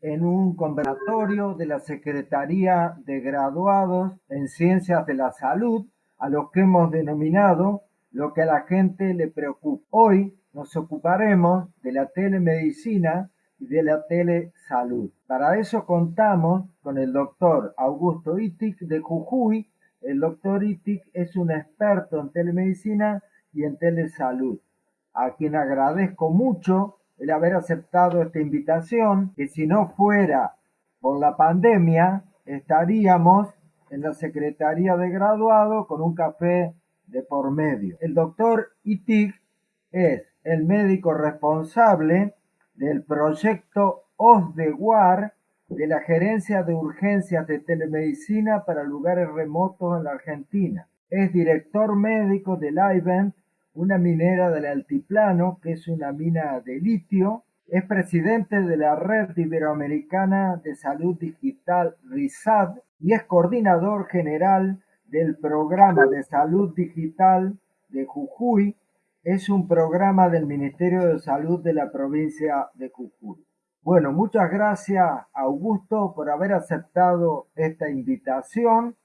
en un conversatorio de la Secretaría de Graduados en Ciencias de la Salud, a lo que hemos denominado lo que a la gente le preocupa. Hoy nos ocuparemos de la telemedicina y de la telesalud. Para eso contamos con el doctor Augusto Itic de Jujuy. El doctor Itic es un experto en telemedicina y en telesalud, a quien agradezco mucho el haber aceptado esta invitación, que si no fuera por la pandemia, estaríamos en la Secretaría de Graduado con un café de por medio. El doctor Itig es el médico responsable del proyecto OSDEWAR de la Gerencia de Urgencias de Telemedicina para lugares remotos en la Argentina. Es director médico del IVENT una minera del altiplano, que es una mina de litio. Es presidente de la Red Iberoamericana de Salud Digital RISAD y es coordinador general del Programa de Salud Digital de Jujuy. Es un programa del Ministerio de Salud de la provincia de Jujuy. Bueno, muchas gracias Augusto por haber aceptado esta invitación.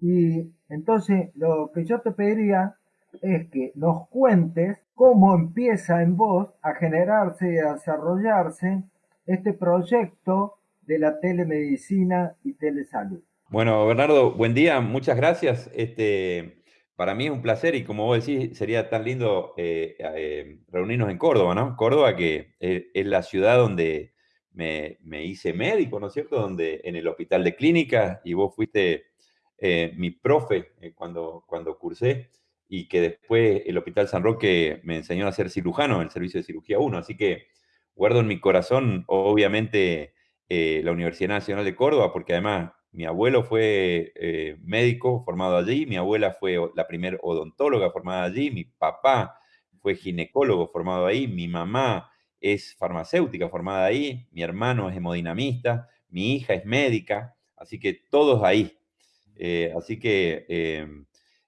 Y entonces lo que yo te pediría es que nos cuentes cómo empieza en vos a generarse y a desarrollarse este proyecto de la telemedicina y telesalud. Bueno, Bernardo, buen día, muchas gracias. Este, para mí es un placer y como vos decís, sería tan lindo eh, eh, reunirnos en Córdoba, ¿no? Córdoba que es, la ciudad donde me, hice médico, ¿no es cierto? Donde en el hospital de clínica y vos fuiste eh, mi profe cuando, cuando cursé y que después el Hospital San Roque me enseñó a ser cirujano en el servicio de cirugía 1. Así que guardo en mi corazón, obviamente, eh, la Universidad Nacional de Córdoba, porque además mi abuelo fue eh, médico formado allí, mi abuela fue la primer odontóloga formada allí, mi papá fue ginecólogo formado ahí, mi mamá es farmacéutica formada ahí, mi hermano es hemodinamista, mi hija es médica, así que todos ahí. Eh, así que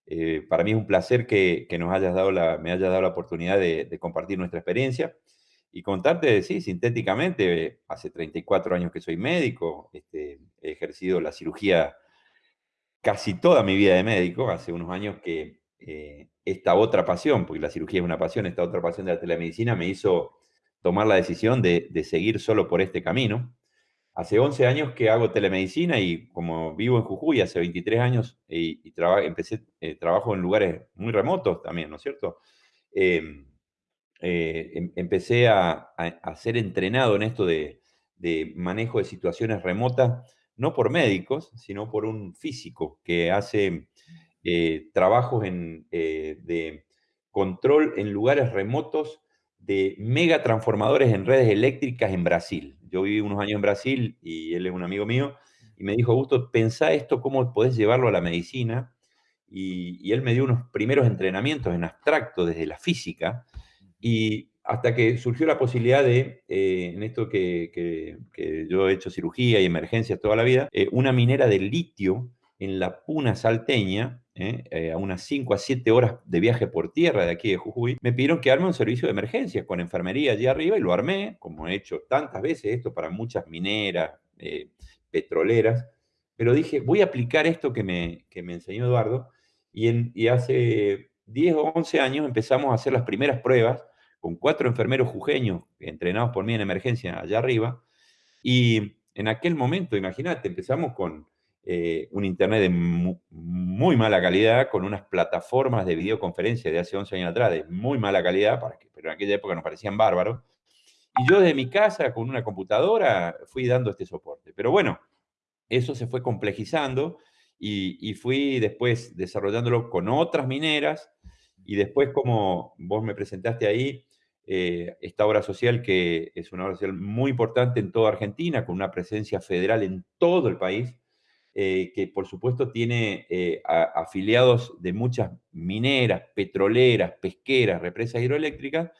eh, para mí es un placer que, nos hayas dado la, me hayas dado la oportunidad de, compartir nuestra experiencia y contarte, sí, sintéticamente, hace 34 años que soy médico, este, he ejercido la cirugía casi toda mi vida de médico, hace unos años que eh, esta otra pasión, porque la cirugía es una pasión, esta otra pasión de la telemedicina me hizo tomar la decisión de, de seguir solo por este camino. Hace 11 años que hago telemedicina y como vivo en Jujuy, hace 23 años y, empecé, eh, trabajo en lugares muy remotos también, ¿no es cierto? Em, eh, em, empecé a, ser entrenado en esto de, manejo de situaciones remotas, no por médicos, sino por un físico que hace eh, trabajos de control en lugares remotos de mega transformadores en redes eléctricas en Brasil. Yo viví unos años en Brasil y él es un amigo mío y me dijo, Augusto, pensá esto, cómo podés llevarlo a la medicina. Y, él me dio unos primeros entrenamientos en abstracto desde la física y hasta que surgió la posibilidad de, eh, en esto que, yo he hecho cirugía y emergencias toda la vida, eh, una minera de litio en la Puna salteña, ¿eh? Eh, a unas 5 a 7 horas de viaje por tierra de aquí de Jujuy, me pidieron que arme un servicio de emergencias con enfermería allí arriba y lo armé, como he hecho tantas veces esto para muchas mineras, eh, petroleras, pero dije, voy a aplicar esto que me, que me enseñó Eduardo y, en, y hace 10 o 11 años empezamos a hacer las primeras pruebas con cuatro enfermeros jujeños entrenados por mí en emergencia allá arriba y en aquel momento, imagínate, empezamos con eh, un internet de muy, mala calidad, con unas plataformas de videoconferencia de hace 11 años atrás de muy mala calidad, para que, pero en aquella época nos parecían bárbaros. Y yo desde mi casa, con una computadora, fui dando este soporte. Pero bueno, eso se fue complejizando y, fui después desarrollándolo con otras mineras y después, como vos me presentaste ahí, eh, esta obra social que es una obra social muy importante en toda Argentina, con una presencia federal en todo el país, eh, que por supuesto tiene eh, afiliados de muchas mineras, petroleras, pesqueras, represas hidroeléctricas,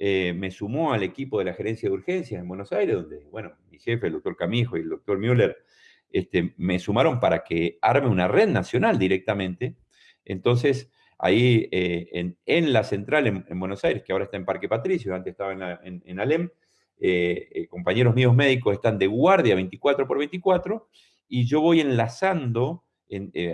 eh, me sumó al equipo de la gerencia de urgencias en Buenos Aires, donde, bueno, mi jefe, el doctor Camijo y el doctor Müller, este, me sumaron para que arme una red nacional directamente. Entonces, ahí en, la central en, Buenos Aires, que ahora está en Parque Patricio, antes estaba en, en Alem, compañeros míos médicos están de guardia 24 por 24 y yo voy enlazando,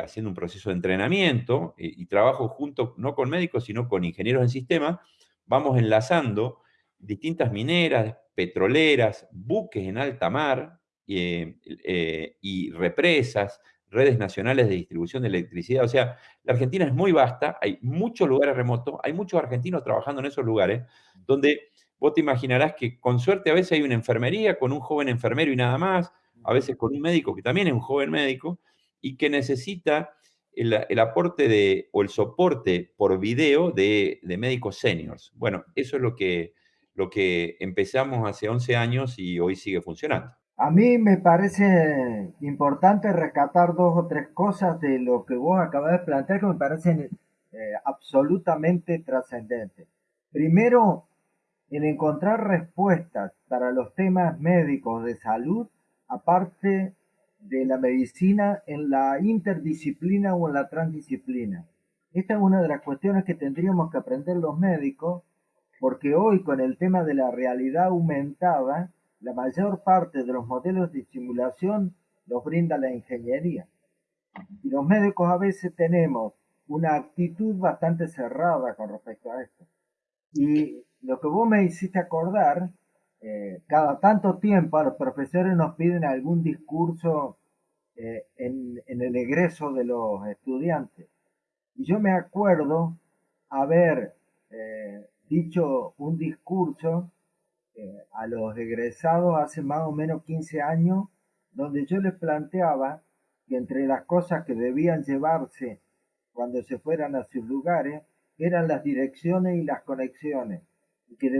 haciendo un proceso de entrenamiento y trabajo junto, no con médicos, sino con ingenieros en sistema, vamos enlazando distintas mineras, petroleras, buques en alta mar y represas, redes nacionales de distribución de electricidad. O sea, la Argentina es muy vasta, hay muchos lugares remotos, hay muchos argentinos trabajando en esos lugares, donde vos te imaginarás que con suerte a veces hay una enfermería con un joven enfermero y nada más, a veces con un médico que también es un joven médico, y que necesita el, aporte de, o el soporte por video de, médicos seniors. Bueno, eso es lo que, lo que empezamos hace 11 años y hoy sigue funcionando. A mí me parece importante rescatar dos o tres cosas de lo que vos acabas de plantear que me parecen eh, absolutamente trascendentes. Primero, el encontrar respuestas para los temas médicos de salud, aparte de la medicina en la interdisciplina o en la transdisciplina. Esta es una de las cuestiones que tendríamos que aprender los médicos, porque hoy con el tema de la realidad aumentada, la mayor parte de los modelos de simulación los brinda la ingeniería. Y los médicos a veces tenemos una actitud bastante cerrada con respecto a esto. Y lo que vos me hiciste acordar, eh, cada tanto tiempo los profesores nos piden algún discurso eh, en, el egreso de los estudiantes. Y yo me acuerdo haber eh, dicho un discurso a los egresados hace más o menos 15 años, donde yo les planteaba que entre las cosas que debían llevarse cuando se fueran a sus lugares eran las direcciones y las conexiones, y que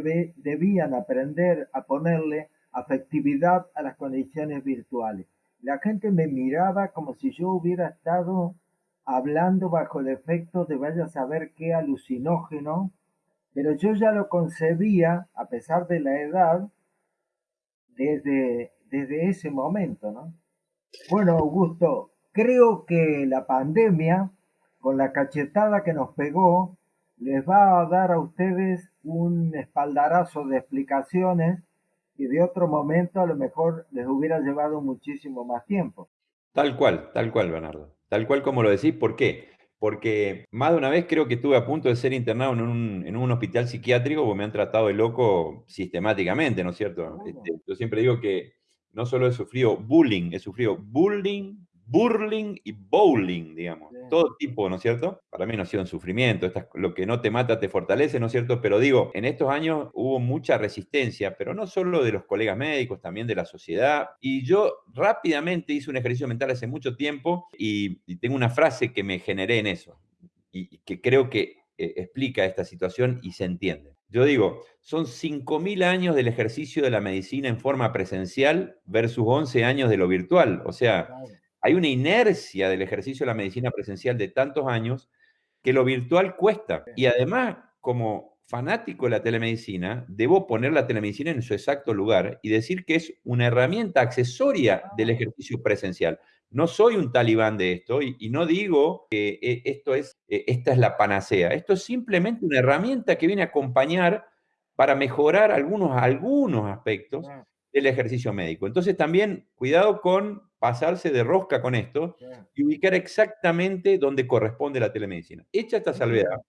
debían aprender a ponerle afectividad a las conexiones virtuales. La gente me miraba como si yo hubiera estado hablando bajo el efecto de vaya a saber qué alucinógeno pero yo ya lo concebía, a pesar de la edad, desde, desde ese momento, ¿no? Bueno, Augusto, creo que la pandemia, con la cachetada que nos pegó, les va a dar a ustedes un espaldarazo de explicaciones y de otro momento a lo mejor les hubiera llevado muchísimo más tiempo. Tal cual, tal cual, Bernardo. Tal cual como lo decís, ¿por qué? porque más de una vez creo que estuve a punto de ser internado en un, hospital psiquiátrico porque me han tratado de loco sistemáticamente, ¿no es cierto? Este, yo siempre digo que no solo he sufrido bullying, he sufrido bullying, burling y bowling, digamos. Todo tipo, ¿no es cierto? Para mí no ha sido un sufrimiento. lo que no te mata te fortalece, ¿no es cierto? Pero digo, en estos años hubo mucha resistencia, pero no solo de los colegas médicos, también de la sociedad. Y yo rápidamente hice un ejercicio mental hace mucho tiempo y, tengo una frase que me generé en eso y, que creo que eh, explica esta situación y se entiende. Yo digo, son 5.000 años del ejercicio de la medicina en forma presencial versus 11 años de lo virtual. O sea, hay una inercia del ejercicio de la medicina presencial de tantos años que lo virtual cuesta. Y además, como fanático de la telemedicina, debo poner la telemedicina en su exacto lugar y decir que es una herramienta accesoria del ah. ejercicio presencial. No soy un talibán de esto y, no digo que eh, esto es, eh, esta es la panacea. Esto es simplemente una herramienta que viene a acompañar para mejorar algunos, algunos aspectos del ejercicio médico. Entonces también cuidado con pasarse de rosca con esto y ubicar exactamente donde corresponde la telemedicina. Hecha esta salvedad.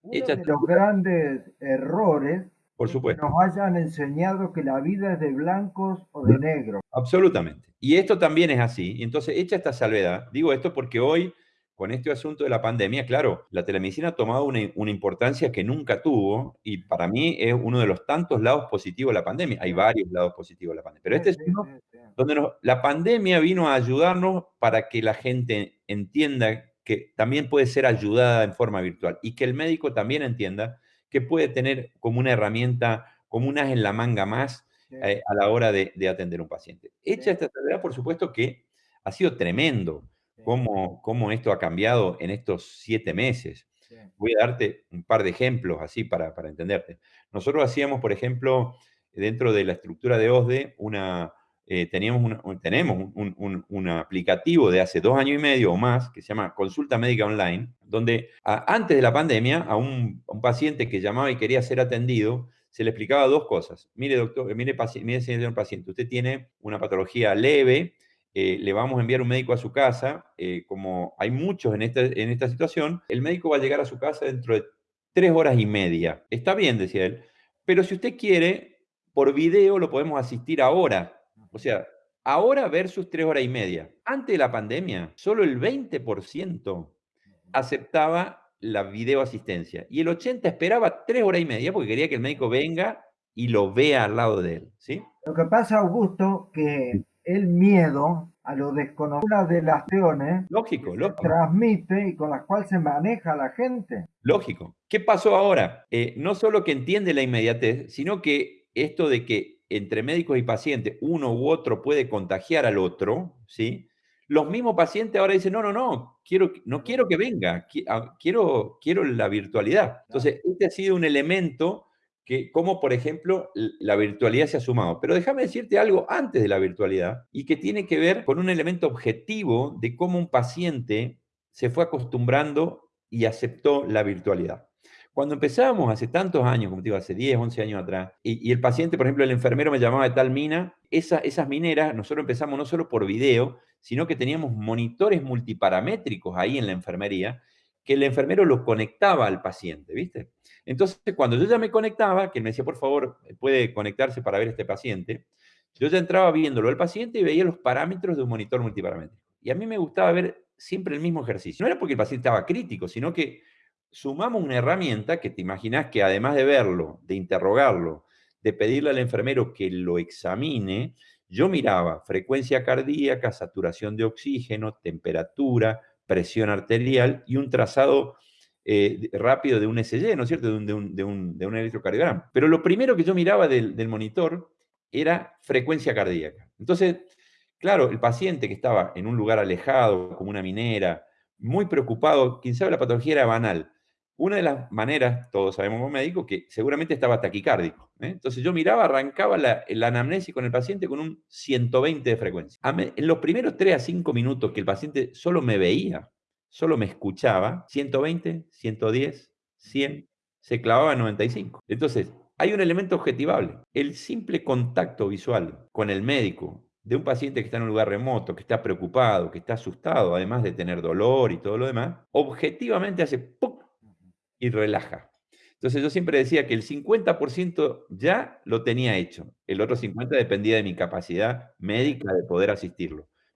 Uno de los grandes errores por supuesto. que nos hayan enseñado que la vida es de blancos o de negros. Absolutamente. Y esto también es así. Y entonces, hecha esta salvedad, digo esto porque hoy con este asunto de la pandemia, claro, la telemedicina ha tomado una, importancia que nunca tuvo y para mí es uno de los tantos lados positivos de la pandemia. Hay varios lados positivos de la pandemia, pero este es uno donde la pandemia vino a ayudarnos para que la gente entienda que también puede ser ayudada en forma virtual y que el médico también entienda que puede tener como una herramienta, como un as en la manga más eh, a la hora de, de atender a un paciente. Hecha esta tarea, por supuesto que ha sido tremendo cómo, esto ha cambiado en estos siete meses. Voy a darte un par de ejemplos así para, entenderte. Nosotros hacíamos, por ejemplo, dentro de la estructura de OSDE, una, eh, teníamos tenemos un, aplicativo de hace dos años y medio o más que se llama Consulta Médica Online, donde antes de la pandemia a un, paciente que llamaba y quería ser atendido, se le explicaba dos cosas. Mire, doctor, mire, mire señor paciente, usted tiene una patología leve, eh, le vamos a enviar un médico a su casa, eh, como hay muchos en esta, en esta situación, el médico va a llegar a su casa dentro de tres horas y media. Está bien, decía él, pero si usted quiere, por video lo podemos asistir ahora. O sea, ahora versus tres horas y media. Antes de la pandemia, solo el 20% aceptaba la videoasistencia y el 80% esperaba tres horas y media porque quería que el médico venga y lo vea al lado de él. ¿sí? Lo que pasa, Augusto, que el miedo a lo desconocido, una de las acciones lógico, lógico. transmite y con las cuales se maneja la gente. Lógico. ¿Qué pasó ahora? Eh, no solo que entiende la inmediatez, sino que esto de que entre médicos y pacientes uno u otro puede contagiar al otro, ¿sí? Los mismos pacientes ahora dicen, no, no, no, quiero, no quiero que venga, ah, quiero, quiero la virtualidad. Entonces, este ha sido un elemento que, como por ejemplo, la virtualidad se ha sumado. Pero déjame decirte algo antes de la virtualidad y que tiene que ver con un elemento objetivo de cómo un paciente se fue acostumbrando y aceptó la virtualidad. Cuando empezábamos hace tantos años, como te digo, hace 10, 11 años atrás, y, el paciente, por ejemplo, el enfermero me llamaba de tal mina, esas mineras, nosotros empezamos no solo por video, sino que teníamos monitores multiparamétricos ahí en la enfermería, que el enfermero los conectaba al paciente, ¿viste? Entonces, cuando yo ya me conectaba, que me decía, por favor, puede conectarse para ver este paciente, yo ya entraba viéndolo al paciente y veía los parámetros de un monitor multiparamétrico. Y a mí me gustaba ver siempre el mismo ejercicio. No era porque el paciente estaba crítico, sino que sumamos una herramienta que te imaginas que además de verlo, de interrogarlo, de pedirle al enfermero que lo examine, yo miraba frecuencia cardíaca, saturación de oxígeno, temperatura, presión arterial y un trazado eh, rápido de un SG, ¿no es cierto? De un, de, un, electrocardiograma. Pero lo primero que yo miraba del, del monitor era frecuencia cardíaca. Entonces, claro, el paciente que estaba en un lugar alejado, como una minera, muy preocupado, quien sabe la patología era banal, una de las maneras, todos sabemos como médico, que seguramente estaba taquicárdico. ¿eh? Entonces yo miraba, arrancaba la, anamnesis con el paciente con un 120 de frecuencia. En los primeros 3 a 5 minutos que el paciente solo me veía, solo me escuchaba, 120, 110, 100, se clavaba en 95. Entonces, hay un elemento objetivable. El simple contacto visual con el médico de un paciente que está en un lugar remoto, que está preocupado, que está asustado, además de tener dolor y todo lo demás, objetivamente hace ¡pum! Y relaja. Entonces yo siempre decía que el 50% ya lo tenía hecho, el otro 50% dependía de mi capacidad médica de poder asistirlo.